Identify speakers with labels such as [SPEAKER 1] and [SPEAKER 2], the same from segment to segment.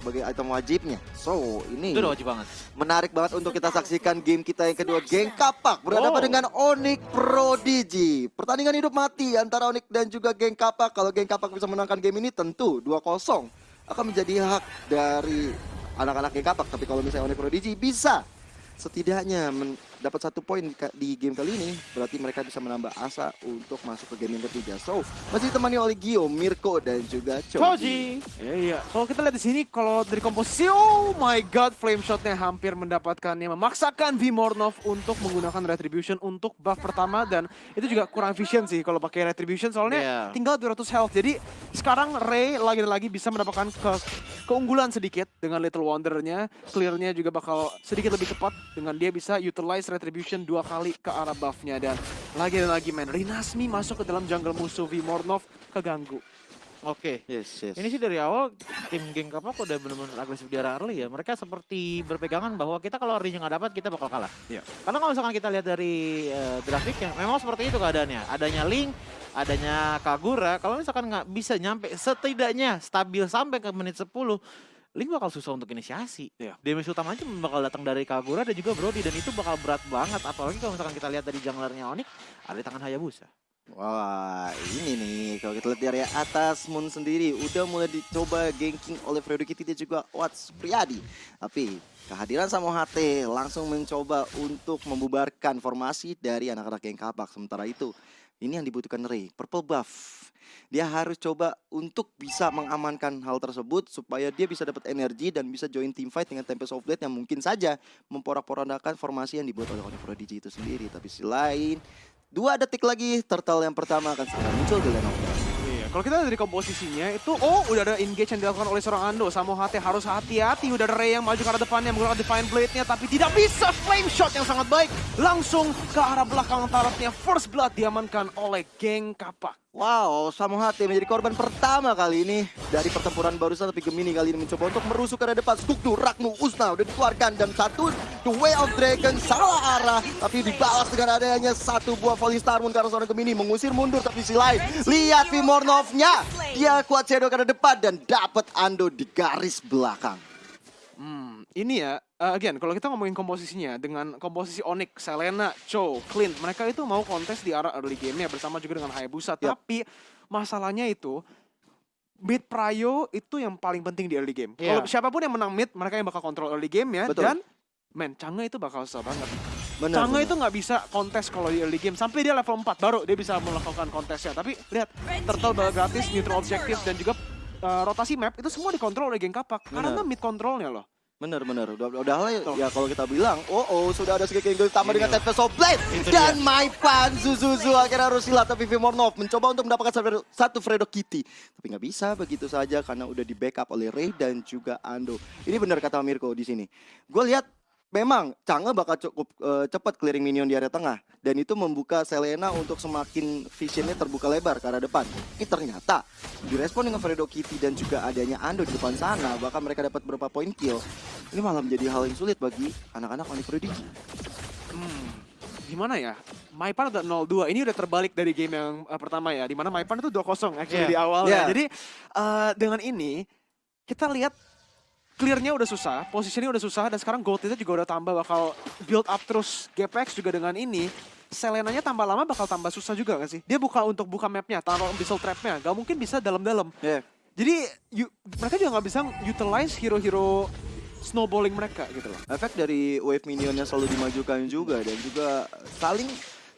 [SPEAKER 1] sebagai item wajibnya. So, ini
[SPEAKER 2] Itu udah wajib banget.
[SPEAKER 1] menarik banget untuk kita saksikan game kita yang kedua, Geng Kapak berhadapan
[SPEAKER 2] Oh.
[SPEAKER 1] dengan Onyx Prodigy. Pertandingan hidup mati antara Onyx dan juga Geng Kapak. Kalau Geng Kapak bisa menangkan game ini tentu 2-0 akan menjadi hak dari anak-anak Geng Kapak. Tapi kalau misalnya Onyx Prodigy bisa setidaknya mendapat satu poin di, game kali ini, berarti mereka bisa menambah asa untuk masuk ke game yang ketiga. So, masih ditemani oleh Gio, Mirko, dan juga Choji.
[SPEAKER 2] Choji.
[SPEAKER 3] Iya, iya. Kalau kita lihat di sini, kalau dari komposisi, oh my god, flame shotnya hampir mendapatkannya. Memaksakan Vimornov untuk menggunakan retribution untuk buff pertama dan itu juga kurang efisien sih kalau pakai retribution soalnya
[SPEAKER 2] Iya.
[SPEAKER 3] tinggal 200 health. Jadi sekarang Ray lagi-lagi bisa mendapatkan ke keunggulan sedikit dengan Little Wonder-nya. Clear-nya juga bakal sedikit lebih cepat dengan dia bisa utilize retribution dua kali ke arah buff-nya dan lagi dan lagi men, Rinasmi masuk ke dalam jungle musuh Vimornov keganggu.
[SPEAKER 2] Oke.
[SPEAKER 1] Yes, yes.
[SPEAKER 2] Ini sih dari awal tim geng kapak udah benar-benar agresif di arah early ya. Mereka seperti berpegangan bahwa kita kalau early nggak dapat kita bakal kalah.
[SPEAKER 3] Iya.
[SPEAKER 2] Karena kalau misalkan kita lihat dari uh, grafiknya, memang seperti itu keadaannya. Adanya Link, adanya Kagura. Kalau misalkan nggak bisa nyampe setidaknya stabil sampai ke menit 10, Link bakal susah untuk inisiasi.
[SPEAKER 3] Iya.
[SPEAKER 2] Damage utama aja bakal datang dari Kagura dan juga Brody dan itu bakal berat banget. Apalagi kalau misalkan kita lihat dari junglernya Onyx, ada di tangan Hayabusa.
[SPEAKER 1] Wah, ini nih kalau kita lihat dari atas Moon sendiri udah mulai dicoba ganking oleh Fredo Kitty dan juga Watts Priadi. Tapi kehadiran Samo HT langsung mencoba untuk membubarkan formasi dari anak-anak geng kapak. Sementara itu, ini yang dibutuhkan Ray, purple buff. Dia harus coba untuk bisa mengamankan hal tersebut supaya dia bisa dapat energi dan bisa join team fight dengan Tempest of Blade yang mungkin saja memporak-porandakan formasi yang dibuat oleh Onyx Prodigy itu sendiri. Tapi selain Dua detik lagi, turtle yang pertama akan segera muncul di.
[SPEAKER 3] Iya, kalau kita dari komposisinya itu oh udah ada engage yang dilakukan oleh seorang Ando. Sama HT harus hati-hati. Udah ada Ray yang maju ke arah depannya menggunakan Divine Blade-nya tapi tidak bisa. Flame shot yang sangat baik. Langsung ke arah belakang tarafnya first blood diamankan oleh geng kapak.
[SPEAKER 1] Wow, Samo HT menjadi korban pertama kali ini dari pertempuran barusan tapi Gemini kali ini mencoba untuk merusuk ke arah depan. Skukdu, Ragnu, Usna udah dikeluarkan dan satu The Way of Dragon salah arah tapi dibalas dengan adanya satu buah Falling Star Moon karena seorang Gemini mengusir mundur tapi si lain lihat Vimornovnya dia kuat shadow ke arah depan dan dapat Ando di garis belakang.
[SPEAKER 3] Hmm, ini ya, uh, again, kalau kita ngomongin komposisinya dengan komposisi Onyx, Selena, Cho, Clint, mereka itu mau kontes di arah early game-nya bersama juga dengan Hayabusa.
[SPEAKER 1] Yap.
[SPEAKER 3] Tapi masalahnya itu mid prio itu yang paling penting di early game.
[SPEAKER 2] Iya.
[SPEAKER 3] Kalau siapa pun yang menang mid, mereka yang bakal kontrol early game-nya
[SPEAKER 1] Betul.
[SPEAKER 3] dan men, Chang'e itu bakal susah banget.
[SPEAKER 1] Benar.
[SPEAKER 3] Chang'e
[SPEAKER 1] benar.
[SPEAKER 3] itu nggak bisa kontes kalau di early game sampai dia level 4 baru dia bisa melakukan kontesnya. Tapi lihat, turtle ball gratis, neutral objective dan juga uh, rotasi map itu semua dikontrol oleh geng kapak karena
[SPEAKER 1] Benar.
[SPEAKER 3] mid controlnya loh.
[SPEAKER 1] Bener bener. Udah udah lah ya, ya kalau kita bilang oh oh sudah ada sedikit angle tambah
[SPEAKER 3] Ini
[SPEAKER 1] dengan
[SPEAKER 3] loh.
[SPEAKER 1] Tempest of Blade dan Maipan Zuzuzu akhirnya harus silat tapi Vimornov mencoba untuk mendapatkan satu- satu Fredo Kitty. Tapi nggak bisa begitu saja karena udah di backup oleh Ray dan juga Ando. Ini benar kata Mirko di sini. Gue lihat memang Chang'e bakal cukup eh, cepat clearing minion di area tengah dan itu membuka Selena untuk semakin visionnya terbuka lebar ke arah depan. Ini ternyata direspon dengan Fredo Kitty dan juga adanya Ando di depan sana bahkan mereka dapat beberapa poin kill. Ini malah menjadi hal yang sulit bagi anak-anak Onyx Prodigy.
[SPEAKER 3] Hmm, gimana ya? Maipan udah 0-2. Ini udah terbalik dari game yang uh, pertama ya. Di mana Maipan itu 2-0 actually
[SPEAKER 2] Iya.
[SPEAKER 3] di awal
[SPEAKER 1] Iya.
[SPEAKER 3] ya. Jadi uh, dengan ini kita lihat clearnya udah susah, posisinya udah susah dan sekarang gold itu juga udah tambah bakal build up terus GPX juga dengan ini. Selenanya tambah lama bakal tambah susah juga gak sih? Dia buka untuk buka mapnya, taruh abyssal trapnya. Gak mungkin bisa dalam-dalam.
[SPEAKER 1] Yeah.
[SPEAKER 3] Jadi yu- mereka juga nggak bisa utilize hero-hero snowballing mereka gitu loh.
[SPEAKER 1] Efek dari wave minionnya selalu dimajukan juga dan juga saling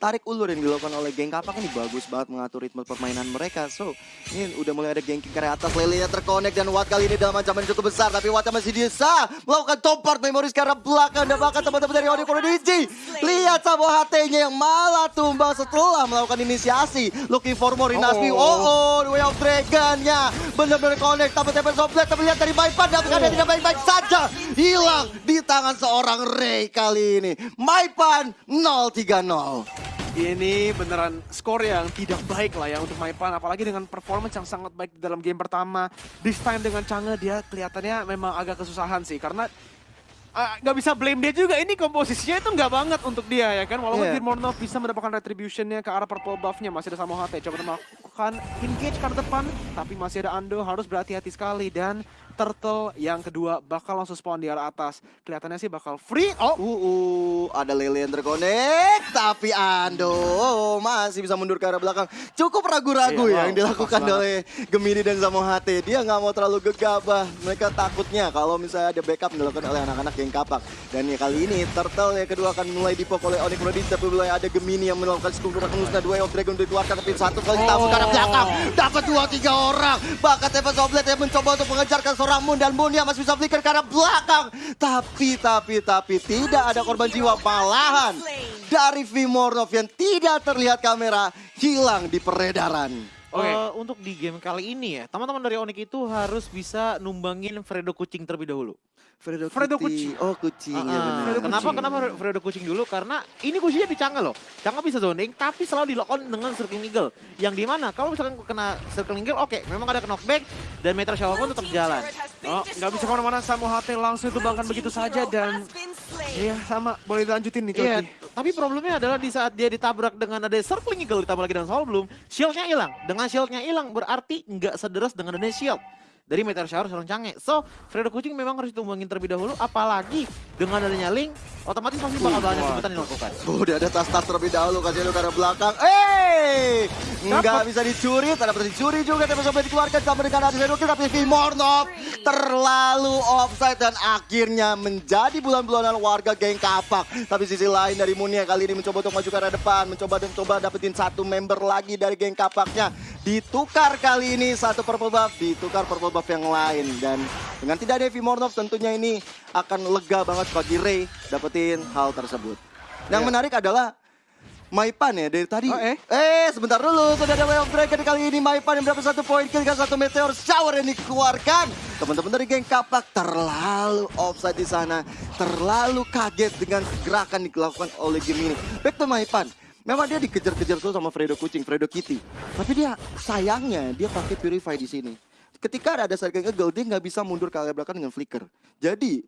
[SPEAKER 1] tarik ulur yang dilakukan oleh geng kapak ini bagus banget mengatur ritme permainan mereka. So, ini udah mulai ada gengking ke atas, Lele terkonek dan Watt kali ini dalam ancaman yang cukup besar. Tapi Watt masih bisa melakukan top part memoris ke arah belakang dan bahkan teman-teman dari Onyx Prodigy. Lihat sama HT-nya yang malah tumbang setelah melakukan inisiasi. Looking for more Inasmi.
[SPEAKER 3] Oh.
[SPEAKER 1] Oh, oh, the way of dragon-nya. Benar-benar connect, tapi tempat soblet. Tapi lihat dari Maipan, dapatkan dia tidak baik-baik saja. Hilang di tangan seorang Ray kali ini. Maipan 0-3-0.
[SPEAKER 3] Ini beneran skor yang tidak baik lah ya untuk Maipan, apalagi dengan performance yang sangat baik di dalam game pertama. This time dengan Chang'e dia kelihatannya memang agak kesusahan sih, karena ah, nggak bisa blame dia juga. Ini komposisinya itu nggak banget untuk dia ya kan. Walaupun
[SPEAKER 1] Iya.
[SPEAKER 3] Dirmornov bisa mendapatkan retributionnya ke arah purple buff-nya, masih ada Samo HT. Coba melakukan engage ke depan, tapi masih ada Ando, harus berhati-hati sekali. Dan Turtle yang kedua bakal langsung spawn di arah atas. Kelihatannya sih bakal free. Oh,
[SPEAKER 1] Uh, uh, ada lele yang terkonek, tapi Ando masih bisa mundur ke arah belakang. Cukup ragu-ragu
[SPEAKER 3] Iya,
[SPEAKER 1] ya yang
[SPEAKER 3] wow,
[SPEAKER 1] dilakukan oleh Gemini dan Samo HT. Dia nggak mau terlalu gegabah. Mereka takutnya kalau misalnya ada backup yang dilakukan oleh anak-anak geng kapak. Dan ya kali ini Turtle yang kedua akan mulai dipok oleh Onyx Rodin. Tapi mulai ada Gemini yang melakukan skup musnah dua of Dragon dikeluarkan tapi satu kali tabur ke arah
[SPEAKER 3] Oh.
[SPEAKER 1] belakang. Dapat dua tiga orang. Bahkan Teva Soblet yang mencoba untuk mengejarkan seorang Moon dan Moon yang masih bisa flicker ke arah belakang. Tapi, tapi, tapi tidak ada korban jiwa. Malahan dari Vimornov yang tidak terlihat kamera hilang di peredaran.
[SPEAKER 3] Oke.
[SPEAKER 2] Eh, untuk di game kali ini ya, teman-teman dari Onyx itu harus bisa numbangin Fredo Kucing terlebih dahulu.
[SPEAKER 1] Fredo,
[SPEAKER 3] Fredo
[SPEAKER 1] Kuti. Oh kucing ya benar.
[SPEAKER 3] Fredo
[SPEAKER 2] kenapa
[SPEAKER 3] Kucing.
[SPEAKER 2] kenapa Fredo Kucing dulu? Karena ini kucingnya di Chang'e loh. Chang'e bisa zoning, tapi selalu di lock on dengan Circling Eagle. Yang di mana kalau misalkan kena Circling Eagle, oke, memang ada knockback dan Meteor Shower pun tetap jalan.
[SPEAKER 3] oh nggak bisa ke mana-mana. Samo HT langsung ditumbangkan begitu saja dan Iya sama, boleh dilanjutin nih Coki.
[SPEAKER 2] Tapi problemnya adalah di saat dia ditabrak dengan ada Circling Eagle ditambah lagi dengan Soul Bloom, shieldnya hilang. Dengan shieldnya hilang berarti nggak sederas dengan adanya shield dari Meteor Shower seorang Cange. So, Fredo Kucing memang harus ditumbangin terlebih dahulu, apalagi dengan adanya Link, otomatis pasti bakal banyak yang dilakukan.
[SPEAKER 1] Udah ada tas-tas terlebih dahulu kasih lu ke arah belakang. Eh, nggak
[SPEAKER 3] Dapat.
[SPEAKER 1] bisa dicuri, tidak bisa dicuri juga tapi sampai dikeluarkan sama dengan Adi Sedokil tapi Vimornov terlalu offside dan akhirnya menjadi bulan-bulanan warga geng kapak. Tapi sisi lain dari Munia kali ini mencoba untuk maju ke arah depan, mencoba dan coba dapetin satu member lagi dari geng kapaknya. Ditukar kali ini satu purple buff, ditukar purple buff yang lain dan dengan tidak ada Vimornov tentunya ini akan lega banget bagi Ray dapetin hal tersebut. Yang
[SPEAKER 3] Ya.
[SPEAKER 1] menarik adalah Maipan ya dari tadi.
[SPEAKER 3] Oh, eh?
[SPEAKER 1] eh sebentar dulu sudah ada Way of Dragon kali ini Maipan yang berapa satu poin kill satu meteor shower yang dikeluarkan. Teman-teman dari geng kapak terlalu offside di sana, terlalu kaget dengan gerakan dilakukan oleh game ini. Back to Maipan. Memang dia dikejar-kejar tuh sama Fredo Kucing, Fredo Kitty. Tapi dia sayangnya dia pakai Purify di sini. Ketika ada Sergei Egel, dia nggak bisa mundur ke arah belakang dengan flicker. Jadi,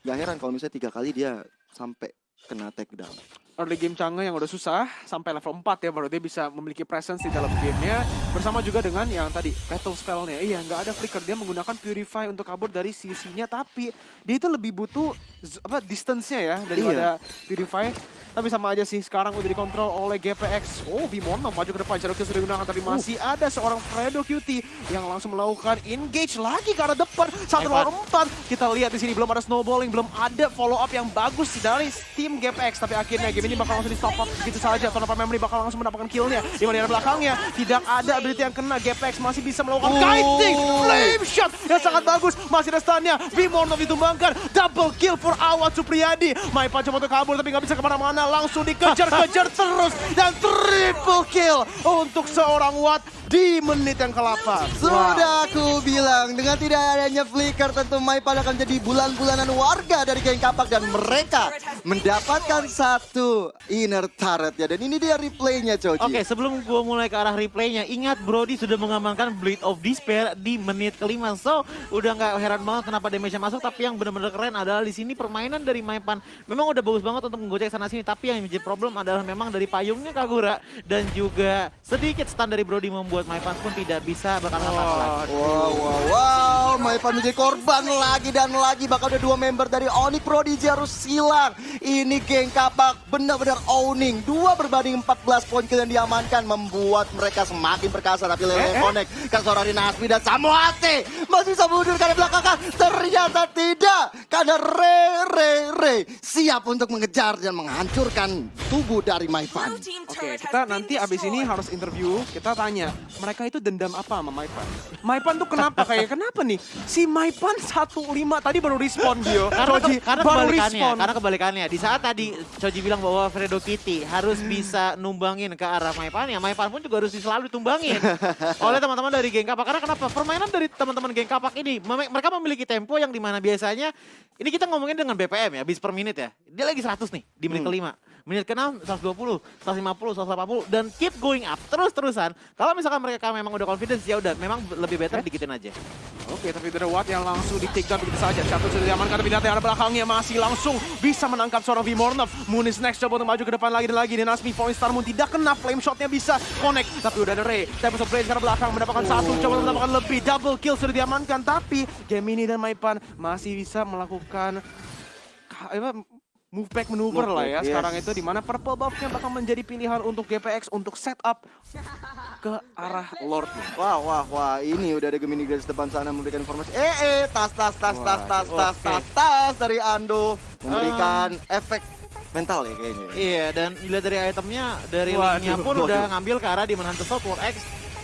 [SPEAKER 1] gak heran kalau misalnya tiga kali dia sampai kena takedown.
[SPEAKER 3] early game Chang'e yang udah susah sampai level 4 ya baru dia bisa memiliki presence di dalam gamenya bersama juga dengan yang tadi battle spellnya iya nggak ada flicker dia menggunakan purify untuk kabur dari sisinya tapi dia itu lebih butuh apa distance-nya ya daripada purify tapi sama aja sih sekarang udah dikontrol oleh GPX oh Bimono maju ke depan. Cherokee sudah digunakan tapi masih ada seorang Fredo Cutie yang langsung melakukan engage lagi ke arah depan. Satu lawan empat. Kita lihat di sini belum ada snowballing belum ada follow up yang bagus dari tim GPX tapi akhirnya game ini bakal langsung di stop up. Begitu saja Tonapa Memory bakal langsung mendapatkan killnya. Di mana di belakangnya tidak ada ability yang kena. GPX masih bisa melakukan
[SPEAKER 1] Oh.
[SPEAKER 3] kiting flame shot yang sangat bagus. Masih ada stunnya. Bimornov ditumbangkan. Double kill for Awad Supriyadi. Maipan coba untuk kabur tapi nggak bisa ke mana-mana langsung dikejar-kejar terus dan triple kill untuk seorang Watt di menit yang ke-8
[SPEAKER 1] Sudah aku bilang dengan tidak adanya flicker tentu Maipan akan jadi bulan-bulanan warga dari geng kapak dan mereka mendapatkan satu inner turret ya dan ini dia replaynya Coci.
[SPEAKER 2] Oke, sebelum gua mulai ke arah replaynya, ingat Brody sudah mengamankan Blade of Despair di menit kelima. So, udah nggak heran banget kenapa damage-nya masuk. Tapi yang benar-benar keren adalah di sini permainan dari Maipan memang udah bagus banget untuk menggocek sana sini. Tapi yang menjadi problem adalah memang dari payungnya Kagura dan juga sedikit stun dari Brody membuat Maipan pun tidak bisa apa-apa lagi.
[SPEAKER 1] Wow, wow, wow, Maipan menjadi korban lagi dan lagi bakal ada dua member dari Onyx Prodigy harus hilang. Ini geng kapak benar-benar owning. Dua berbanding 14 poin kill yang diamankan membuat mereka semakin perkasa. Tapi Lele
[SPEAKER 3] Eh, eh.
[SPEAKER 1] Connect, Kasorari Nasmi dan Samoate masih bisa mundur karena belakang. Ternyata tidak. Karena Re, Re, Re siap untuk mengejar dan menghancurkan tubuh dari Maipan.
[SPEAKER 3] Oke, kita nanti abis ini harus interview, kita tanya, mereka itu dendam apa sama Maipan? Maipan tuh kenapa kayak kenapa nih? Si Maipan 15 tadi baru respon dia.
[SPEAKER 2] Karena,
[SPEAKER 3] Choji
[SPEAKER 2] karena
[SPEAKER 3] baru
[SPEAKER 2] kebalikannya,
[SPEAKER 3] respon.
[SPEAKER 2] karena kebalikannya. Di saat tadi Choji bilang bahwa Fredo Kitty harus bisa numbangin ke arah Maipan, ya Maipan pun juga harus selalu ditumbangin oleh teman-teman dari geng kapak. Karena kenapa? Permainan dari teman-teman geng kapak ini, mereka memiliki tempo yang di mana biasanya Ini kita ngomongin dengan BPM ya, bis per menit ya. Dia lagi 100 nih di menit
[SPEAKER 1] Hmm.
[SPEAKER 2] kelima. Menit ke-6 120, 150, 180 dan keep going up terus-terusan. Kalau misalkan mereka memang udah confidence ya udah memang lebih better dikitin aja.
[SPEAKER 3] Oke, tapi The Watt yang langsung di take down begitu saja. Satu sudah diamankan, tapi ternyata yang ada belakangnya masih langsung bisa menangkap seorang Vimornov. Moon is next, coba untuk maju ke depan lagi dan lagi. Dan Asmi Point Star Moon tidak kena, flame shotnya bisa connect. Tapi udah ada Ray, Tempest of Rage karena belakang mendapatkan satu, coba mendapatkan lebih. Double kill sudah diamankan, tapi Gemini dan Maipan masih bisa melakukan ka- apa, move back maneuver
[SPEAKER 1] Move
[SPEAKER 3] lah ya.
[SPEAKER 1] yes.
[SPEAKER 3] Sekarang itu di mana purple buff-nya bakal menjadi pilihan untuk GPX untuk setup ke arah Lord.
[SPEAKER 1] Wah, wah, wah, ini udah ada Gemini garis depan sana memberikan informasi. Eh, eh, tas, tas, tas, tas, tas, tas, tas, tas dari Ando memberikan efek mental ya kayaknya.
[SPEAKER 2] Iya, dan dilihat dari itemnya, dari
[SPEAKER 3] Waduh,
[SPEAKER 2] linknya pun
[SPEAKER 1] waduh.
[SPEAKER 2] udah ngambil ke arah Demon Hunter Sword, War X,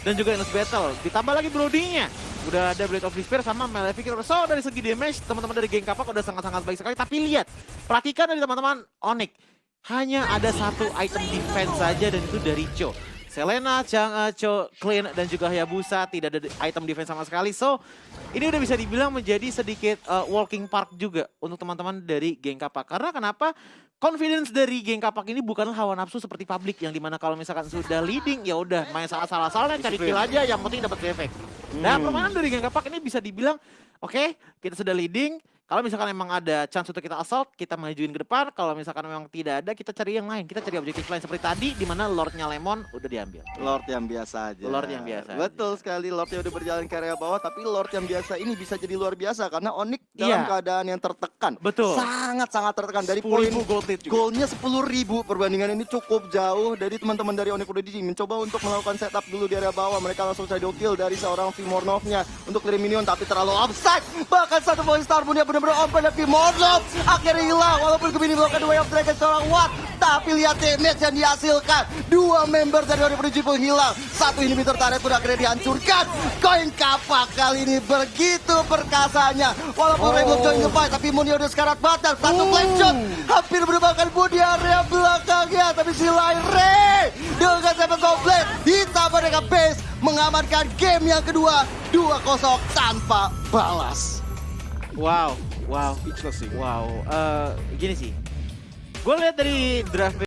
[SPEAKER 2] dan juga Endless Battle. Ditambah lagi Blooding-nya. Udah ada Blade of Despair sama Malefic. So, dari segi damage, teman-teman dari geng kapak udah sangat-sangat baik sekali. Tapi lihat, perhatikan dari teman-teman Onyx. Hanya ada satu item defense saja dan itu dari Cho. Selena, Chang, Cho, Clean, dan juga Hayabusa tidak ada item defense sama sekali. So, ini udah bisa dibilang menjadi sedikit uh, walking park juga untuk teman-teman dari geng kapak. Karena kenapa? Confidence dari geng kapak ini bukanlah hawa nafsu seperti publik yang di mana kalau misalkan sudah leading ya udah main salah-salah cari kill aja yang penting dapat efek. Nah
[SPEAKER 1] Hmm.
[SPEAKER 2] permainan dari geng kapak ini bisa dibilang oke kita sudah leading. Kalau misalkan memang ada chance untuk kita assault, kita majuin ke depan. Kalau misalkan memang tidak ada, kita cari yang lain. Kita cari objektif lain seperti tadi, di mana Lordnya Lemon udah diambil.
[SPEAKER 1] Lord yang biasa aja.
[SPEAKER 2] Lord yang biasa aja.
[SPEAKER 1] Betul sekali, Lord yang udah berjalan ke area bawah, tapi Lord yang biasa ini bisa jadi luar biasa karena Onyx dalam
[SPEAKER 2] Iya.
[SPEAKER 1] keadaan yang tertekan.
[SPEAKER 2] Betul.
[SPEAKER 1] Sangat-sangat tertekan dari
[SPEAKER 3] 10.000
[SPEAKER 1] poin
[SPEAKER 3] gold lead juga.
[SPEAKER 1] Golnya 10.000 perbandingan ini cukup jauh dari teman-teman dari Onyx Prodigy mencoba untuk melakukan setup dulu di area bawah mereka langsung shadow kill dari seorang Vimornovnya untuk clear minion tapi terlalu offside bahkan satu poin star pun yang benar-benar open dan Vimornov akhirnya hilang walaupun Gemini melakukan way of dragon seorang Watt. Tapi lihat damage yang dihasilkan. Dua member dari Prodigy pun hilang. Satu inhibitor turret pun akhirnya dihancurkan. Koin kapak kali ini begitu perkasanya. Walaupun
[SPEAKER 3] Oh.
[SPEAKER 1] Belum join the fight tapi Munio udah sekarat batal. Satu flame shot hampir merupakan di area belakangnya. Tapi si Ray dengan seven komplit ditambah dengan base mengamankan game yang kedua. 2-0 tanpa balas
[SPEAKER 2] Wow, wow,
[SPEAKER 3] Speechless sih.
[SPEAKER 2] wow. Eh, gini sih, gue lihat dari draft